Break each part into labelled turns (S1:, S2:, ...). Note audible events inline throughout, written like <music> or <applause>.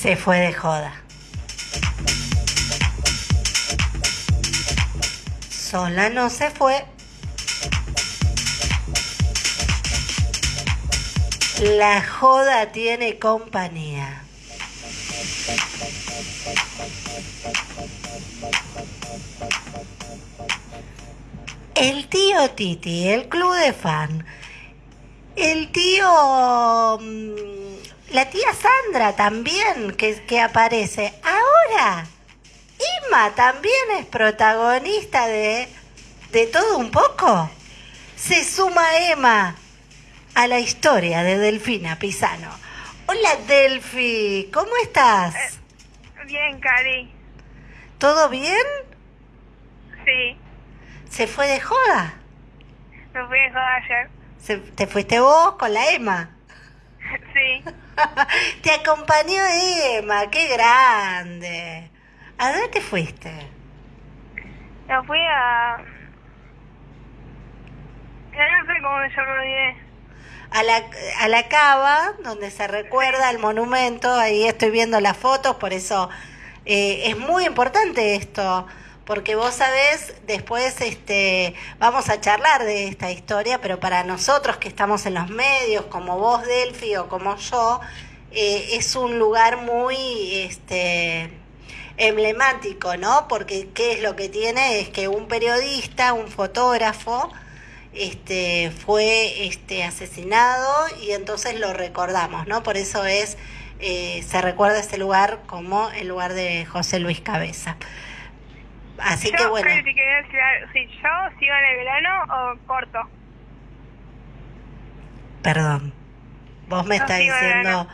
S1: Se fue de joda. Sola no se fue. La joda tiene compañía. El tío Titi, el club de fan. El tío... La tía Sandra también, que, que aparece. Ahora, Emma también es protagonista de, de todo un poco. Se suma Emma a la historia de Delfina Pisano. Hola Delfi, ¿cómo estás?
S2: Bien, Cari.
S1: ¿Todo bien?
S2: Sí,
S1: ¿Se fue de joda?
S2: me fui de joda ayer.
S1: Se- ¿Te fuiste vos con la Emma? <laughs>
S2: Sí, <laughs>
S1: Te acompañó Emma, qué grande. ¿A dónde te fuiste?
S2: me fui a... No sé cómo se olvidé.
S1: A la, a la cava, donde se recuerda el monumento, ahí estoy viendo las fotos, por eso eh, es muy importante esto, porque vos sabés, después este, vamos a charlar de esta historia, pero para nosotros que estamos en los medios, como vos, Delphi, o como yo, eh, es un lugar muy este, emblemático, ¿no? Porque qué es lo que tiene es que un periodista, un fotógrafo, este fue este asesinado y entonces lo recordamos, ¿no? Por eso es eh, se recuerda este lugar como el lugar de José Luis Cabeza. Así que bueno,
S2: te quería decir algo. Si yo sigo en el verano o corto.
S1: perdón. Vos me
S2: No,
S1: estás diciendo,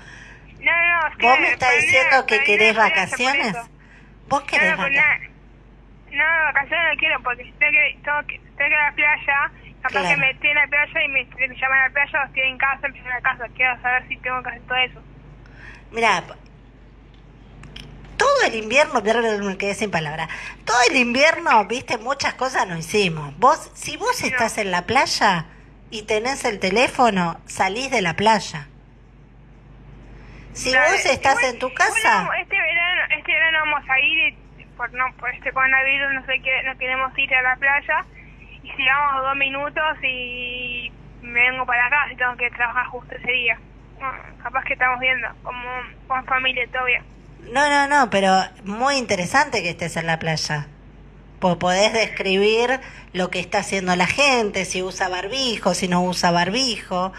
S2: No, no, es que...
S1: vos me estás diciendo que querés vacaciones. Vos querés
S2: no, pues
S1: vacaciones.
S2: No, vacaciones no quiero porque si tengo que, tengo que, tengo que ir a la playa, capaz
S1: Claro.
S2: que me estoy en la playa y me, me llaman a la playa o estoy en casa, estoy en la casa. Quiero saber si tengo que hacer todo eso.
S1: Mira, todo el invierno, me quedé sin palabra. Todo el invierno, viste, muchas cosas no hicimos. Vos, si vos estás en la playa y tenés el teléfono, salís de la playa. Si vos estás
S2: Igual-
S1: en tu casa,
S2: no, este verano, este verano vamos a ir y por no por este coronavirus no sé qué, no queremos ir a la playa y si vamos dos minutos y me vengo para acá si tengo que trabajar justo ese día. Bueno, capaz que estamos viendo como con familia todavía.
S1: No, no, no, pero muy interesante que estés en la playa. Pues podés describir lo que está haciendo la gente, si usa barbijo, si no usa barbijo.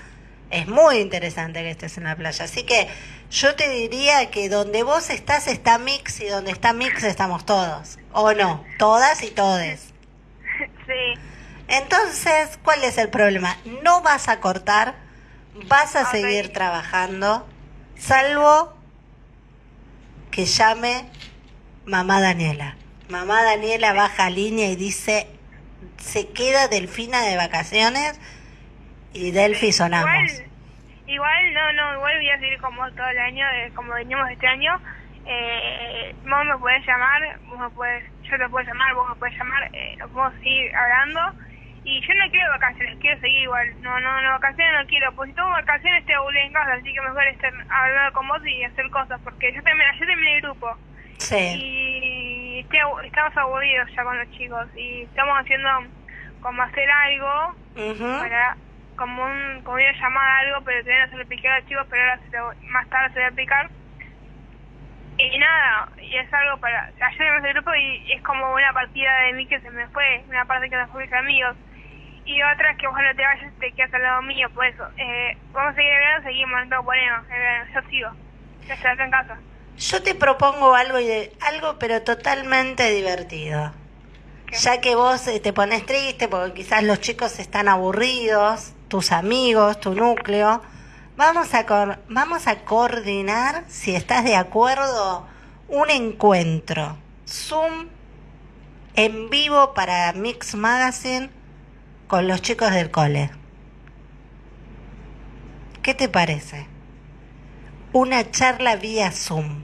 S1: Es muy interesante que estés en la playa. Así que yo te diría que donde vos estás está Mix y donde está Mix estamos todos. ¿O no? Todas y todes. <laughs>
S2: sí,
S1: Entonces, ¿cuál es el problema? No vas a cortar, vas a seguir trabajando, salvo que llame mamá Daniela. Mamá Daniela baja línea y dice, se queda Delfina de vacaciones y Delfi sonamos.
S2: igual, igual no, no, igual voy a seguir como todo el año, eh, como venimos este año. Eh, vos me podés llamar, vos me podés, yo te puedo llamar, vos me podés llamar, eh, nos podemos seguir hablando. Y yo no quiero vacaciones, quiero seguir igual. No, no, no, vacaciones no quiero. Pues si tomo vacaciones te aburrí en casa, así que mejor estar hablando con vos y hacer cosas. Porque yo también, ayer terminé el grupo.
S1: Sí,
S2: Y estoy estamos aburridos ya con los chicos. Y estamos haciendo como hacer algo
S1: Ujú.
S2: para como un como una llamada algo pero todavía no se lo expliqué a los chicos pero ahora se lo- más tarde se lo voy a explicar y nada y es algo para ayer me el grupo y es como una partida de mí que se me fue una parte que se fue mis amigos y otra que vos no te vayas te quedas al lado mío por eso eh, vamos a seguir hablando seguimos no eh, yo sigo acá en casa
S1: Yo te propongo algo, y de- algo pero totalmente divertido.
S2: ¿Qué?
S1: Ya que vos eh, te pones triste porque quizás los chicos están aburridos, tus amigos, tu núcleo, vamos a, cor- vamos a coordinar, si estás de acuerdo, un encuentro. Zoom en vivo para Mix Magazine con los chicos del cole. ¿Qué te parece? Una charla vía Zoom.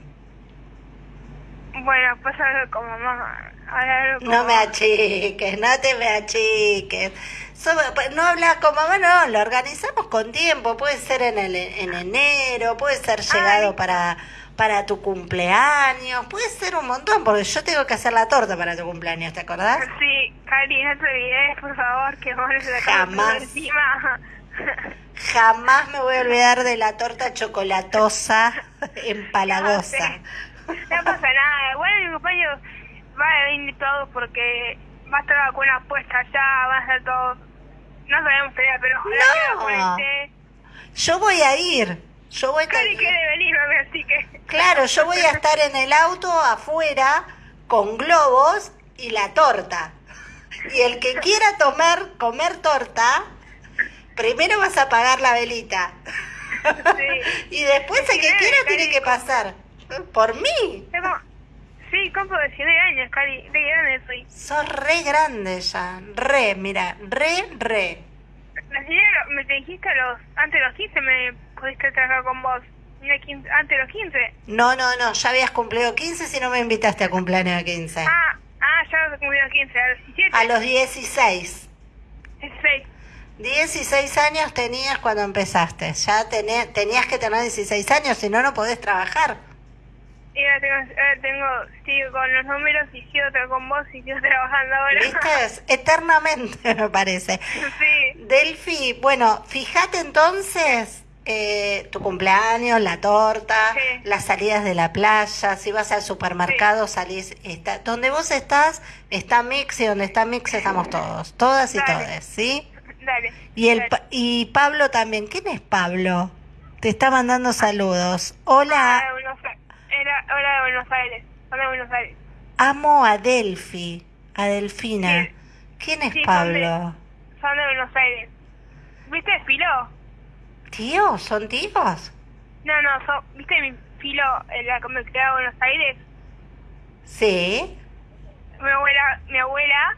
S2: Bueno, pues algo como mamá. Ahora con
S1: No me achiques, no te me achiques. So- No hablas con mamá, no, lo organizamos con tiempo. Puede ser en, el, en enero, puede ser llegado
S2: Ay.
S1: para, para tu cumpleaños, puede ser un montón, porque yo tengo que hacer la torta para tu cumpleaños, ¿te acordás?
S2: Sí, Cari, no te olvides, por favor, que vos la
S1: Jamás.
S2: encima.
S1: Jamás me voy a olvidar de la torta chocolatosa <laughs> empalagosa.
S2: No pasa nada. Igual mi compañero va a venir todos porque va a estar la vacuna puesta allá, va a estar todos. No sabemos todavía, pero ojalá
S1: No. Yo voy a ir. Yo voy a
S2: Cari quiere venir, mami, así que.
S1: Claro, yo voy a estar en el auto afuera con globos y la torta. Y el que quiera tomar, comer torta, primero vas a pagar la velita.
S2: Sí. <laughs>
S1: Y después el que quiera tiene que pasar. Por mí.
S2: Sí, compro 19 años, Cari. De grande soy.
S1: Sos re grande ya. Re, mira, re, re.
S2: Me te dijiste a los, antes de los 15 me pudiste trabajar con vos. Antes de los 15.
S1: No, no, no, ya habías cumplido 15 si no me invitaste a cumpleaños de 15.
S2: Ah, ah, ya cumplí los 15, a los 17.
S1: A los 16.
S2: 16.
S1: 16 años tenías cuando empezaste. Ya tené- tenías que tener 16 años, si no, no podés trabajar.
S2: Tengo, sigo con los números y sigo con vos y sigo trabajando ahora.
S1: ¿Viste? <laughs> Eternamente, <laughs> me parece.
S2: sí,
S1: Delphi, bueno, fíjate entonces eh, tu cumpleaños, la torta,
S2: Sí.
S1: las salidas de la playa, si vas al supermercado, salís, está, donde vos estás, está Mix y donde está Mix estamos todos, todas y
S2: Dale.
S1: todes, ¿sí?
S2: dale.
S1: Y, el,
S2: dale.
S1: Y Pablo también, ¿quién es Pablo? Te está mandando saludos.
S2: Hola
S1: Hola,
S2: de hola de Buenos Aires. Hola de Buenos Aires.
S1: amo a Delphi, a Delfina.
S2: Sí.
S1: ¿Quién es
S2: Sí, son
S1: Pablo?
S2: Son de Buenos Aires. ¿Viste Filo?
S1: ¿Tíos? ¿Son tíos?
S2: No, no, son, ¿viste mi Filo en la Comunidad de Buenos Aires?
S1: Sí.
S2: Mi abuela, mi abuela,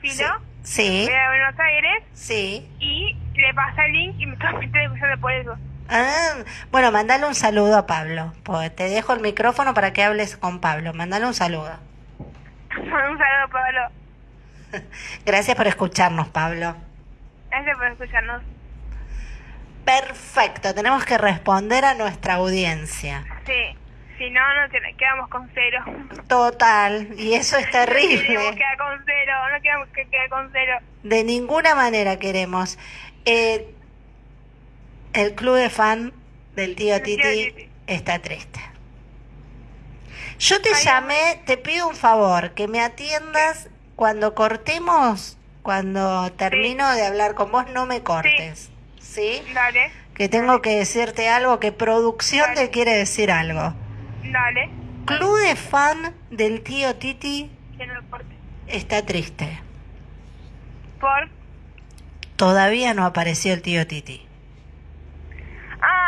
S2: Filo,
S1: Sí.
S2: era de Buenos Aires
S1: Sí.
S2: y le pasa el link y me está me está escuchando por eso.
S1: Ah, bueno, mandale un saludo a Pablo. Pues te dejo el micrófono para que hables con Pablo. Mandale un saludo. <laughs>
S2: Un saludo, Pablo. <laughs>
S1: Gracias por escucharnos, Pablo.
S2: Gracias por escucharnos.
S1: Perfecto, tenemos que responder a nuestra audiencia.
S2: Sí, si no, no te- quedamos con cero.
S1: Total, y eso es <laughs>
S2: Queremos
S1: terrible.
S2: quedar con cero, no queremos que quede con cero.
S1: De ninguna manera queremos. Eh, el club de fan del tío Titi
S2: Titi.
S1: está triste. Yo te
S2: Ay,
S1: llamé, te pido un favor, que me atiendas cuando cortemos, cuando termino de hablar con vos, no me cortes. ¿Sí?
S2: Dale,
S1: Que tengo que decirte algo, que producción te quiere decir algo.
S2: dale.
S1: Club de fan del tío Titi
S2: Que no importe.
S1: está triste.
S2: Por.
S1: Todavía no apareció el tío Titi.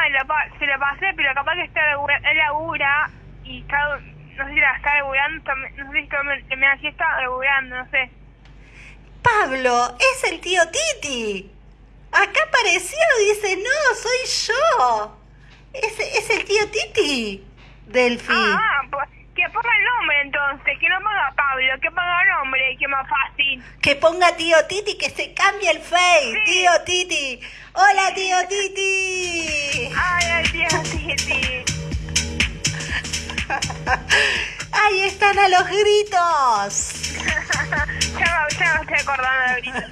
S2: Ah, la se la pasé, pero capaz que está labura, él labura y está. No sé si la está laburando, también- no sé si también me así está laburando, no sé.
S1: Pablo, es el tío Titi. Acá apareció, dice, no, soy yo. Es, es el tío Titi. Delphi.
S2: Ah, pues, que ponga el nombre entonces, que no ponga Pablo, que ponga el nombre, que más fácil.
S1: Que ponga tío Titi, que se cambie el face.
S2: Sí.
S1: Tío Titi. Hola, tío <laughs> Titi.
S2: Ay, ay, Dios, <laughs> Titi.
S1: Ahí están a los gritos. <laughs>
S2: ya, ya me estoy acordando ahorita.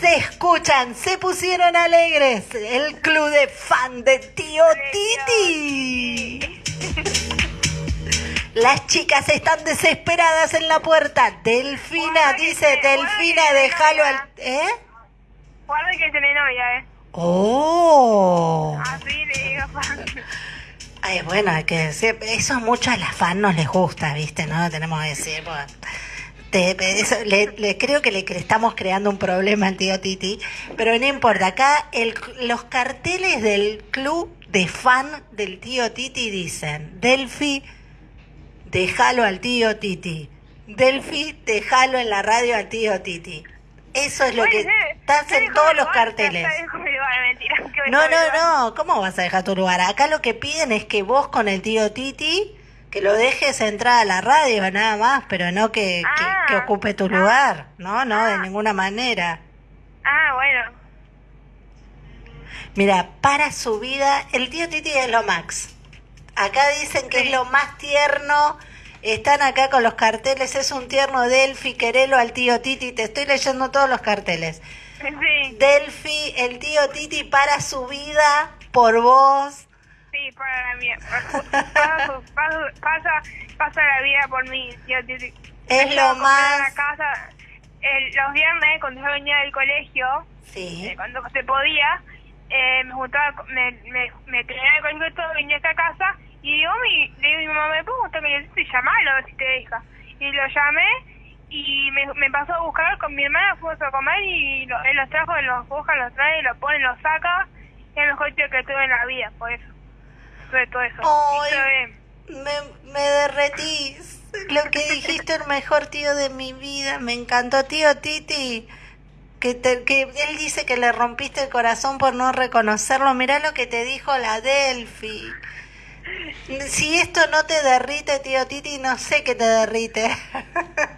S1: Se escuchan, se pusieron alegres. El club de fan de tío Titi. Las chicas están desesperadas en la puerta. Delfina,
S2: Guarda
S1: dice Delfina, déjalo al... ¿Eh?
S2: Guarda que tiene novia, eh.
S1: Oh.
S2: Así le digo, fan.
S1: Ay, bueno, hay que decir, eso mucho a las fans nos les gusta, ¿viste? No tenemos que decir, pues, te- eso, le, le- creo que le estamos creando un problema al tío Titi, pero no importa, acá el, los carteles del club de fan del tío Titi dicen, Delphi, déjalo al tío Titi, Delphi, déjalo en la radio al tío Titi. Eso es lo que
S2: ¿sabes-
S1: estás en todos los carteles. No, no, no, ¿cómo vas a dejar tu lugar? Acá lo que piden es que vos con el tío Titi, que lo dejes entrar a la radio nada más, pero no que, que-
S2: Ah.
S1: que ocupe tu lugar, no, no, de ninguna manera.
S2: Ah, bueno.
S1: Mira, para su vida, el tío Titi es lo max. Acá dicen que
S2: Sí.
S1: es lo más tierno. Están acá con los carteles. Es un tierno Delphi, querelo al tío Titi. Te estoy leyendo todos los carteles.
S2: Sí,
S1: Delphi, el tío Titi para su vida por vos.
S2: sí, para la mía. Pasa, pasa, la vida por mí, tío Titi.
S1: Es
S2: Me
S1: lo más-
S2: la casa el- los viernes, cuando yo venía del colegio,
S1: Sí.
S2: eh, cuando se podía, eh, me juntaba, me, me, me terminaba el colegio y todo, venía a casa y digo, mi, le digo a mi mamá, ¿me puedo el y llamalo a ver si te deja? Y lo llamé y me, me pasó a buscar con mi hermana, fuimos a comer y lo- él los trajo, los busca, los trae, los pone, los saca. Es el mejor tío que tuve en la vida, por eso. Sobre todo eso.
S1: Ay.
S2: Y.
S1: Me, me derretís. Lo que dijiste, el mejor tío de mi vida. Me encantó, tío Titi. Que, te- que él dice que le rompiste el corazón por no reconocerlo. Mirá lo que te dijo la Delphi. Si esto no te derrite, tío Titi, no sé qué te derrite.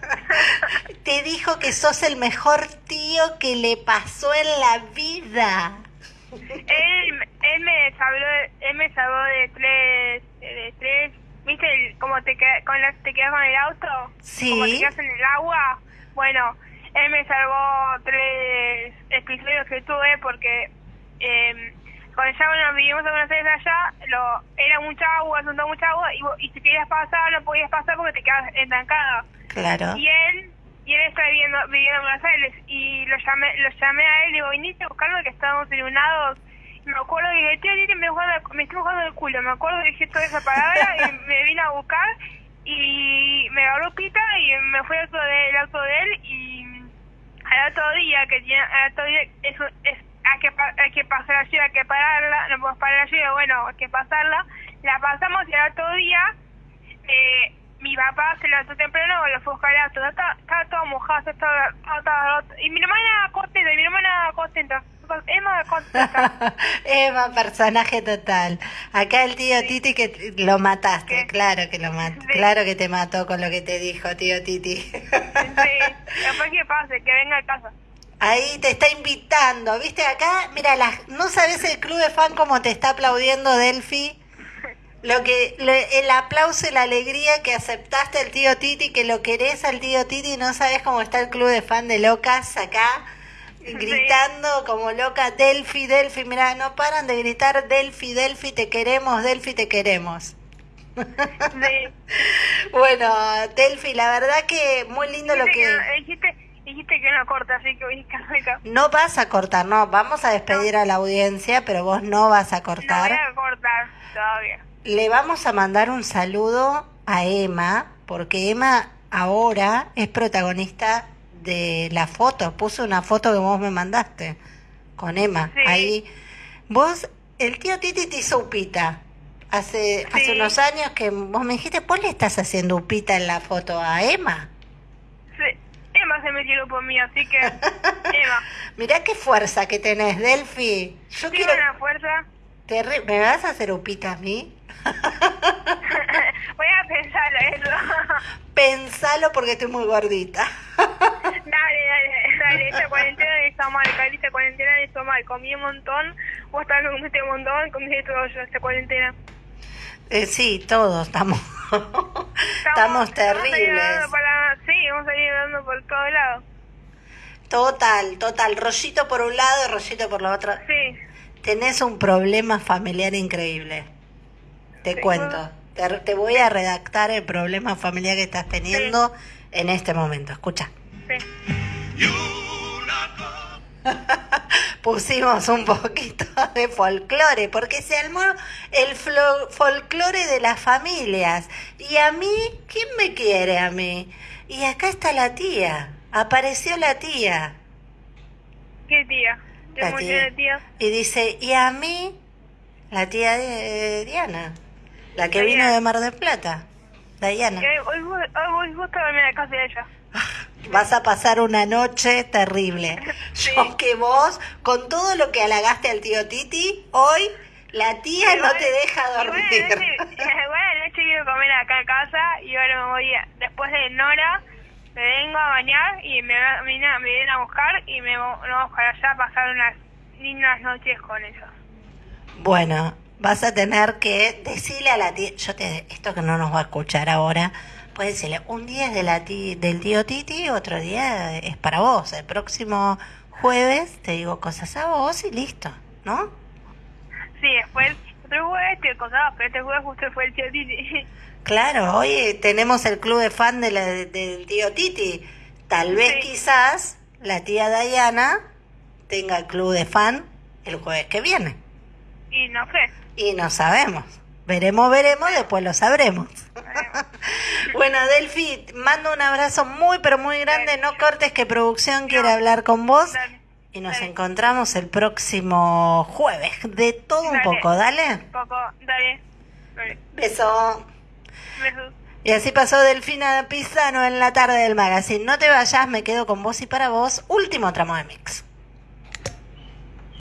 S1: <laughs> te dijo que sos el mejor tío que le pasó en la vida.
S2: él, él me salvó, él me salvó de tres, de tres, ¿viste? el- como te, queda- con la, te quedas con el auto,
S1: Sí.
S2: como te quedas en el agua. Bueno, él me salvó tres episodios que tuve porque cuando ya bueno, vivimos en Buenos Aires allá, lo, era mucha agua, juntó mucha agua y, y si querías pasar no podías pasar porque te quedas estancada.
S1: Claro.
S2: Y él, y él está viviendo, viviendo en Buenos Aires y lo llamé, lo llamé a él y digo, viniste a buscarlo que estábamos iluminados. Y me acuerdo que dije, tío, Titi, me, jugando- me estoy jugando el culo. Me acuerdo que dije toda esa palabra <laughs> y me vine a buscar y me agarró pita y me fui al auto de, el auto de él y al otro día que tiene, al otro día es, es hay que hay que pasar lluvia, hay que pararla, no podemos parar lluvia, bueno, hay que pasarla. La pasamos y al otro día eh, mi papá se levantó temprano, lo fue a buscar al auto, estaba, estaba todo mojado, estaba, estaba, y mi hermana contenta, y mi hermana contenta, Emma contenta. <laughs>
S1: Emma, personaje total. Acá el tío Titi que lo mataste,
S2: ¿Qué?
S1: claro que lo mató,
S2: Sí.
S1: claro que te mató con lo que te dijo tío Titi.
S2: Sí, después que pase, que venga a casa.
S1: Ahí te está invitando, viste acá, mira, las- no sabes el club de fan como te está aplaudiendo Delphi. Lo que le- el aplauso y la alegría que aceptaste al tío Titi, que lo querés al tío Titi, no sabes cómo está el club de fan de locas acá gritando como loca Delphi, Delphi, mira, no paran de gritar Delphi, Delphi, te queremos, Delphi, te queremos.
S2: Sí. <laughs>
S1: Bueno, Delphi, la verdad que muy lindo lo que...
S2: dijiste, dijiste que no corta, así que voy a. <laughs>
S1: No vas a cortar, no, vamos a despedir a la audiencia, pero vos no vas a
S2: No voy
S1: cortar.
S2: a cortar todavía.
S1: Le vamos a mandar un saludo a Emma, porque Emma ahora es protagonista de la foto. Puse una foto que vos me mandaste con Emma.
S2: Sí.
S1: Ahí. Vos, el tío Titi te hizo upita. Hace, hace unos años que vos me dijiste, ¿vos le estás haciendo upita en la foto a Emma?
S2: Emma se metió por mí, así que <laughs>
S1: Mirá qué fuerza que tenés, Delphi. Yo quiero...
S2: una fuerza.
S1: Terri- ¿Me vas a hacer upita a mí? <laughs>
S2: voy a pensarlo eso. <laughs>
S1: Pensalo porque estoy muy gordita.
S2: dale, dale, dale. Esta cuarentena está mal, Cari, esta cuarentena está mal. Comí un montón, vos también comiste un montón, comiste todo yo esta cuarentena.
S1: Eh, sí, todos estamos, estamos
S2: Estamos
S1: terribles.
S2: para, sí, vamos a ir dando por todos lados.
S1: Total, total. Rollito por un lado, rollito por la otra.
S2: Sí.
S1: Tenés un problema familiar increíble. Te
S2: Sí.
S1: cuento. Te, te voy a redactar el problema familiar que estás teniendo en este momento. Escucha.
S2: Sí. <laughs>
S1: Pusimos un poquito de folclore, porque se armó el folclore de las familias. Y a mí, ¿quién me quiere a mí? Y acá está la tía. Apareció la tía.
S2: ¿Qué tía? ¿Qué
S1: La tía. Y dice, y a mí, la tía de Diana, la que vino de Mar del Plata, Diana.
S2: Hoy, hoy, hoy a la casa de ella. <laughs>
S1: Vas a pasar una noche terrible.
S2: Sí.
S1: Yo que vos, con todo lo que halagaste al tío Titi, hoy la tía no
S2: Igual-
S1: te deja
S2: igual
S1: dormir.
S2: a la noche- igual a la noche quiero comer acá en casa y ahora me voy a, después de Nora, me vengo a bañar y me, me, a- me vienen a buscar y me vo- nos vamos para allá a pasar unas lindas noches con ellos.
S1: Bueno, vas a tener que decirle a la tía, yo te, esto que no nos va a escuchar ahora, puedes decirle, un día es de la ti- del tío Titi, otro día es para vos. El próximo jueves te digo cosas a vos y listo, ¿no?
S2: Sí, después, otro jueves te cosas, pero este jueves justo fue el tío Titi. <laughs>
S1: Claro, hoy tenemos el club de fan de la- del tío Titi. Tal vez
S2: Sí.
S1: quizás la tía Diana tenga el club de fan el jueves que viene.
S2: y no sé.
S1: Y no sabemos. Veremos, veremos, después lo sabremos. <laughs> bueno, Delphi, mando un abrazo muy, pero muy grande. No cortes que producción quiere hablar con vos. Y nos
S2: Dale.
S1: encontramos el próximo jueves. De todo un poco, dale.
S2: Poco, dale. Dale.
S1: Beso.
S2: Besos.
S1: Y así pasó Delfina Pisano en la tarde del magazine. No te vayas, me quedo con vos y para vos. Último tramo de mix.